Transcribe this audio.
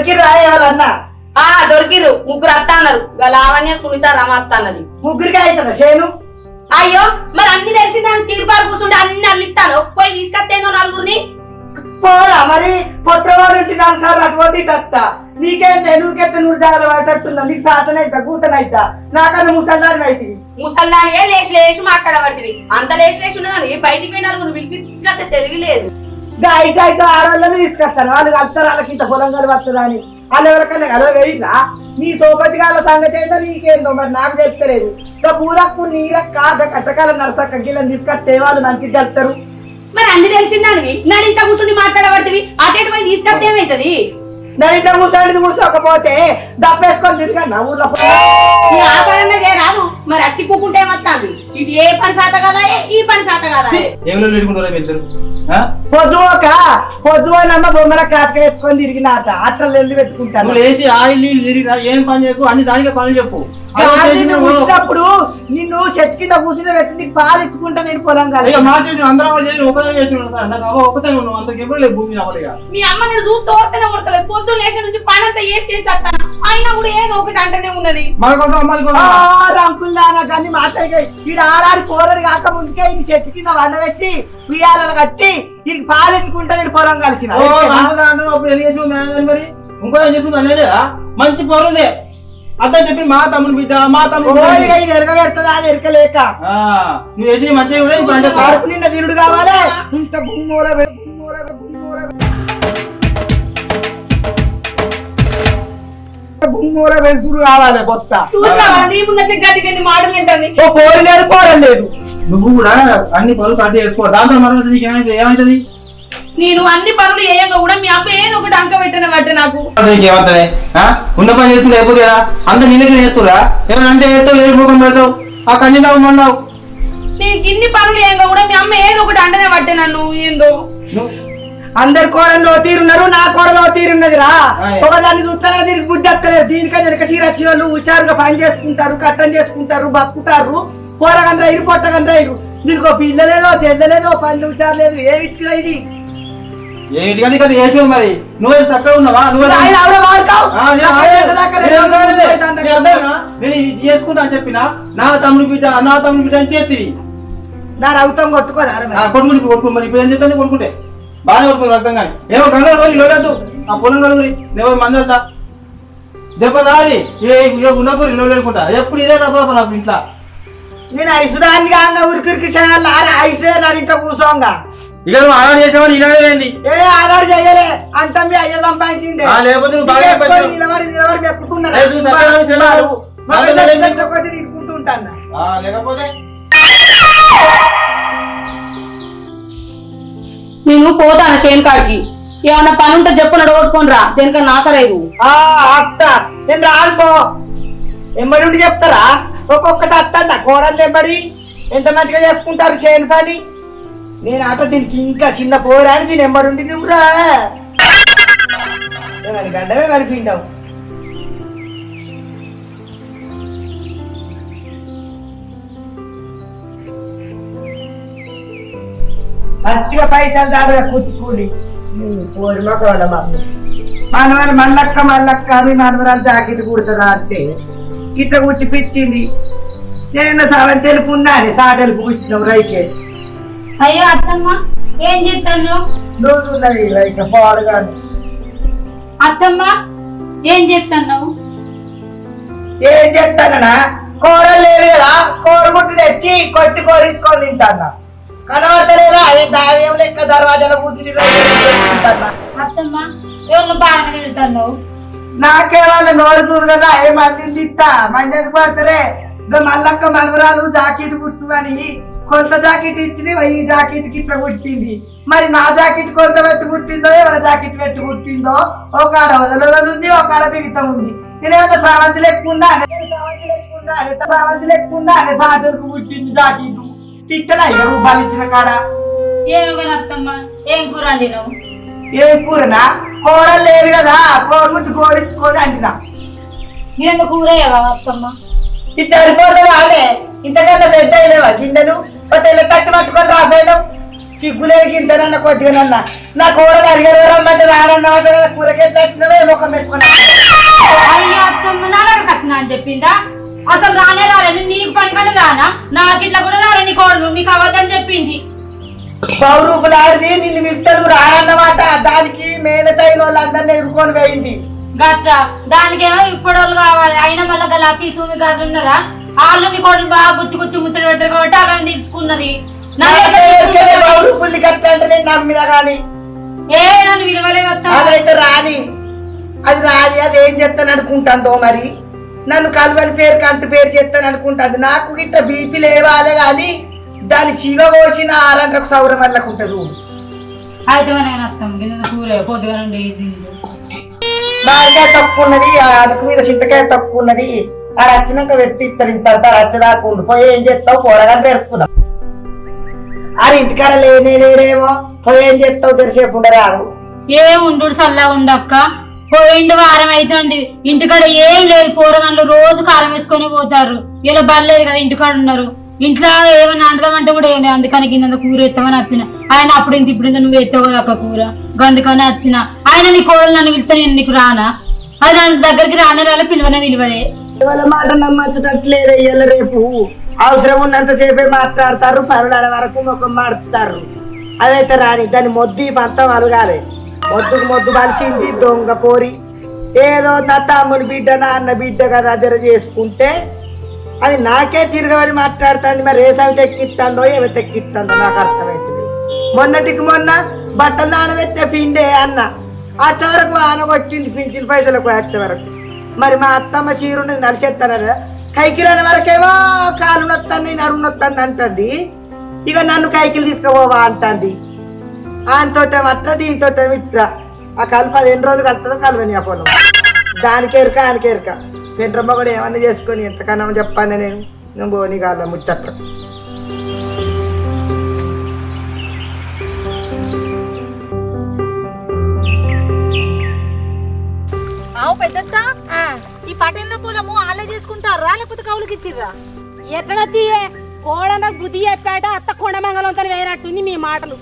దొరికిరా ఎవరన్నా? ఆ దొరికిర్రు. ముగ్గురు అత్త అన్నారు. లావణ్య సునీత రమ అత్త అన్నది. ముగ్గురికి అవుతుందా చేను? అయ్యో మరి అన్ని తెలిసి దాని తీర్పాలు కూర్చుంటే అన్ని అల్లిస్తాను పోయి తీసుకొస్తేందో నలుగురిని? పోరా మరి. పొట్టవాడు ఇంటికి సార్ అటువంటి ఇట్ట నీకేంటే నువ్వుకెత్తే నువ్వు జాగ్రత్త పట్టట్టున్నా నీకు సాతనైతా కూతనైతా నాకన్నా ముసల్దారి అయితే ముసల్దానిగా లేచి లేచి మాట్లాడబడుతుంది అంత లేచి లేచి ఉన్నదని బయటికి పోయి నలుగురు పిలిపించుకొస్తే తెలియలేదు ఇంకా ఐదు ఐదు ఆడవాళ్ళని తీసుకొస్తాను వాళ్ళు కలుస్తారు వాళ్ళకి ఇంత పొలం కలవస్తుందా అని. వాళ్ళు ఎవరికన్నా కలవగలిగినా నీ సోపతి గాల సంగతి ఏంటో నీకేందో మరి నాకు చెప్తలేదు ఇంకా పూలకు నీరక్క కట్టకాల నరసక్క గీళ్ళని తీసుకొస్తే వాళ్ళు మంచిగా కలుస్తారు మరి అన్ని తెలిసిందానివి ఇంత కూర్చుని మాట్లాడబడుతుంది అటేటు పోయి తీసుకొస్తే ఏమైతుంది? నేను ఇట్లా కూర్చోండి కూర్చోకపోతే దప్పేసుకొని ఊళ్ళో నీ ఆ పనన్నా చేయరాదు మరి అట్టి కూకుంటే ఏమొస్తుంది? ఇది ఏ పని సాత కదా ఈ పని సాత కదా ఏమిలో లేడుకుంటారా మీరు? పొద్దుపోక పొద్దుపోయినమ్మ బొమ్మల కాక పెట్టుకొని తిరిగినాట. అట్లా వెళ్ళి పెట్టుకుంటాను లేచి ఆ ఇల్లు ఇల్లు తిరిగిరా ఏం పని చేయకు? అన్ని దానికే పనులు చెప్పు. వచ్చినప్పుడు నిన్ను చెట్టు కింద కూర్చుని పెట్టి నీకు పాలు ఇచ్చుకుంటా నేను పొలం కాదు. అందరం ఒకటే నాకు అంతకు లేదు భూమి మీ అమ్మ నేను చూసి తోస్తేనే కొడతలేదు పొద్దున్న లేచి నుంచి పని అంతా ఏసి చేసి వస్తాను అయినా కూడా ఏదో ఒకటి అంటనే ఉన్నది. మన కోసం అమ్మాయి కోసం రంకుల్లానా కానీ మాట్లాడి ఆడాడి కూరడు కాక ముందుకే ఈ చెట్టు కింద వండబెట్టి ఉయ్యాలను కట్టి వీడికి పాలు ఇచ్చుకుంటా నేను పొలం కలిసిన. మరి? ఇంకో ఏం చెప్తుంది మంచి పౌరులే. అతను చెప్పి మా తమ్ముని బిడ్డ మా తమ్ముడు ఎరగబెడుతుందా అని ఎరకలేక. నువ్వు వేసి మంచిగా కూడా ఇప్పుడు అంటే తిరుడు కావాలి. ఇంత గుమ్మూల గుమ్మూల వెలుతురు కావాలి కొత్త చూసావా నీ ముందర గది గది మాటలు ఏంటని ఓ పోరు లేదు. నువ్వు కూడా అన్ని పనులు కట్ చేసుకో. దాంతో మనం నీకు ఏమైతే ఏమైతుంది నేను అన్ని పనులు ఏయంగా కూడా మీ అమ్మ ఏదో ఒకటి అంక పెట్టిన బట్ట నాకు. ఆ? ఉన్న పని చేస్తుంది కదా? అంత నిన్నకి చేస్తురా ఏమైనా అంటే ఏదో ఏ ముఖం పెడతావు? ఆ కన్నీ తావు మన్నావు నేను ఇన్ని పనులు ఏయంగా కూడా మీ అమ్మ ఏదో ఒకటి అంటనే పట్టే నన్ను ఏందో. అందరు కోడల్లో తీరున్నారు నా కోడలో తీరున్నది రా. ఒకదాన్ని చూస్తారా దీనికి బుద్ధి వస్తలేదు. దీనికని వెనక చీర వచ్చిన వాళ్ళు హుషారుగా పని చేసుకుంటారు కట్టం చేసుకుంటారు బతుకుతారు. పోరగండ్ర ఇరు పొట్టగండ్ర ఇరు దీనికి ఒక పిల్ల లేదో చెల్ల లేదో పని హుషారు లేదు ఏమి ఇచ్చిన ఇది? ఏమిటి కానీ కదా వేసావు మరి? నువ్వు చక్కగా ఉన్నావా? నువ్వు నేను ఇది చేసుకుంటా అని చెప్పిన నా తమ్ముడు బిడ్డ నా తమ్ముడు బిడ్డ అని చేతివి. నా రౌతం కొట్టుకోదా ఇప్పుడు కొట్టుకో మరి ఇప్పుడు ఏం చేస్తాను? కొట్టుకుంటే. బాగానే కొట్టుకుని అర్థం కానీ ఏమో గంగలు పోయి లోడద్దు ఆ పొలం కలుగురి నేను మంది వెళ్తా దెబ్బ దారి ఏ ఇల్లు లేకుంటా ఎప్పుడు ఇదే తప్ప నాకు ఇంట్లో నేను ఐసుదాన్ని కాగా ఉరికిరికి చేయాలి ఐసే నా ఇంట్లో కూర్చోంగా ఇక నువ్వు అలా చేసావని ఇలానే ఏంది ఏ ఆనాడు చెయ్యలే అంత మీ అయ్య సంపాదించింది లేకపోతే నువ్వు బాగా నిలబడి పెట్టావు. నిలబడి నిలబడి మెక్కుతున్నారు. నేను పోతాను చేను కాడికి ఏమన్నా పని ఉంటే చెప్పు నడగొట్టుకొని రా దేనికన్నా నాసలేదు ఆ అత్త నేను రాను ఎమ్మడి ఉండి చెప్తారా? ఒక్కొక్కటి అత్తంట కోడలు ఎమ్మడి. ఎంత మంచిగా చేసుకుంటారు చేయని పని? నేను అట దీనికి ఇంకా చిన్న పోరాని దీని ఎమ్మడి ఉండి నువ్వురా. గడ్డమే కనిపించావు మంచిగా పైసలు దాడు కూర్చుకోండి పోరి మొక్కవాళ్ళ మనవరు మల్లక్క మల్లక్క మీ మనవరాలు జాకెట్ కుడుతుందా అంటే ఇట్లా కుట్టి పిచ్చింది. నేను సగం తెలుపు ఉండాలి సా తెలుపు కూర్చున్నావు రైకే అయ్యో అత్తమ్మ ఏం చేస్తాను? పాడుగాను అత్తమ్మ ఏం చేస్తాను? ఏం చెప్తానన్నా కూరలు లేవు కదా కోడిగుడ్డు తెచ్చి కొట్టి కోరించుకొని తింటాను? కనబడతలేదా? దావ్యం లెక్క దర్వాజాలో కూర్చుని తింటాను అత్తమ్మ ఎవరు బాగా వెళ్తాను నాకేమన్నా నోరుతుంది కదా ఏ మందిని తిట్టా? మంది ఎందుకు పడతారే? ఇంకా మల్లక్క మనవరాలు జాకెట్ కుట్టుమని కొంత జాకెట్ ఇచ్చింది ఈ జాకెట్కి ఇట్లా కుట్టింది. మరి నా జాకెట్ కొంత పెట్టి కుట్టిందో ఎవరి జాకెట్ పెట్టి కుట్టిందో? ఒక ఆడ వదలఉంది ఒక ఆడ బిగితం ఉంది. నేనేమన్నా సావంతి లెక్కుండా సావంతి లెక్కుండా సావంతి లెక్కుండా సాటలకు కుట్టింది జాకెట్. తిట్టడా? ఇక రూపాయలు ఇచ్చిన కాడ? ఏం కూర వండినావు? ఏ కూరనా? కూరలు లేదు కదా కోడి కోడించుకొని అంటున్నా నేను కూర అత్తమ్మ? ఇది సరిపోతుంది ఇంతకన్నా పెద్ద లేవా గిన్నెలు ఒక తెల్ల తట్టు పట్టుకొని రాబోయాను సిగ్గులేదు ఇంతనన్న కొద్దిగానన్న నా కోడలు అడిగారు రమ్మంటే రాడన్నమాట కూరకే చచ్చినవే ముఖం పెట్టుకున్నా అయ్యో అత్తమ్మ నా దగ్గరకు వచ్చిన అని చెప్పిందా? అసలు రానే రాలని నీకు పని కంటే రానా? నాకు ఇట్లా కూడా రాలని కోడలు. నీకు అవ్వద్దని చెప్పింది. పౌరూపులాడిది నిన్ను విట్టలు రాడన్నమాట దానికి మేనతైన వాళ్ళందరినీ ఎదుర్కొని పోయింది. గట్ట. దానికేమో ఇప్పుడు కావాలి. అయినా మళ్ళీ గల పీసు గారు ఉన్నారా? వాళ్ళు నీ కోడలు బాగా గుచ్చి గుచ్చి ముచ్చట పెట్టారు కాబట్టి అలా తీసుకున్నది. నమ్మినా కానీ ఏ నన్ను విలువలేదు అదైతే రాని. అది రాని అది ఏం చేస్తాను అనుకుంటుందో మరి? నన్ను కలువని పేరు కంటి పేరు చేస్తాను అనుకుంటుంది. నాకు గిట్ట బీపీ లేవాలే కానీ దాని చీవ కోసిన ఆరంగకు సౌరం వల్ల ఉంటుంది చూడు అయితే మామిడికాయ తక్కువ ఉన్నది ఆ అడుగు మీద చింతకాయ తక్కువ ఉన్నది ఆ రచ్చినాక పెట్టి ఇస్తారు ఇంత రచ్చదాకా ఉండిపోయి ఏం చేస్తావు? కూరగాయలు పెడుతున్నావు అది ఇంటికాడ లేనే లేడేమో పోయి ఏం చేస్తావు? తెరిసేపు ఉండరాదు. ఏ ఉండు సల్లా ఉండక్క పోయిండు వారం అవుతుంది ఇంటికాడ ఏం లేదు. పోరగాళ్ళు రోజు కారం వేసుకొని పోతారు. ఇలా బర్లేదు కదా ఇంటికాడ ఉన్నారు. ఇంట్లో ఏమైనా అంటదామంటే కూడా ఏం లేదు. అందుకని కింద కూర ఎత్తామని వచ్చిన ఆయన అప్పుడు ఇంత ఇప్పుడు ఇంత నువ్వు ఎత్తావు కదా కూర. అందుకని వచ్చిన ఆయన నీ కోడలు నన్ను పిలిస్తే నేను నీకు రానా? అది దాని దగ్గరికి రానే రాలే పిలువనే విలువలే వాళ్ళ మాట నమ్మచ్చట్లేదు ఇయ్యాల రేపు. అవసరం ఉన్నంతసేపే మాట్లాడతారు. పరుడాల వరకు ముఖం మాడుతారు. అదైతే రాని. దాని మొద్దు పంతం అలగాలి. మొద్దుకు మొద్దు కలిసింది దొంగ పోరి. ఏదో నా తమ్ముని బిడ్డ నా అన్న బిడ్డ కదా జర చేసుకుంటే అది నాకే తిరగబడి మాట్లాడుతుంది. మరి రేసాలు తెక్కిస్తుందో ఏమి తెక్కిస్తుందో నాకు అర్థమవుతుంది మొన్నటికి మొన్న బట్టలు నానబెట్టే పిండే అన్న ఆ చివరకు ఆనగొచ్చింది పింఛన్ పైసలకు వచ్చే వరకు. మరి మా అత్తమ్మ చీర ఉండేది నడిచేస్తానరా కైకిరాని వరకేమో కాలు నొత్తంది నడుము నొత్తంది అంటుంది. ఇక నన్ను కైకిలు తీసుకుపోవా అంటుంది. ఆయనతో అట్లా దీంతో ఇట్లా ఆ కలుపు అది ఎన్ని రోజులు కలుతుందో కలవని ఆ పొలం దానికి ఎరక ఆయనకి ఎరక. పెండ్రమ్మ కూడా ఏమన్నా చేసుకొని ఎంతకన్నా చెప్పాను నేను. నేను పోనీ కాదు ముచ్చట్ల. ఆవు పెద్దత్త? ఈ పటేళ్ళ పొలము ఆలే చేసుకుంటారా? లేకపోతే కౌలుకి ఇచ్చిర్రా? ఎట్లా తీయే. కోడన బుద్ధి చెప్పాట అత్త కొండ మంగళంతో వేయనట్టుంది మీ మాటలు.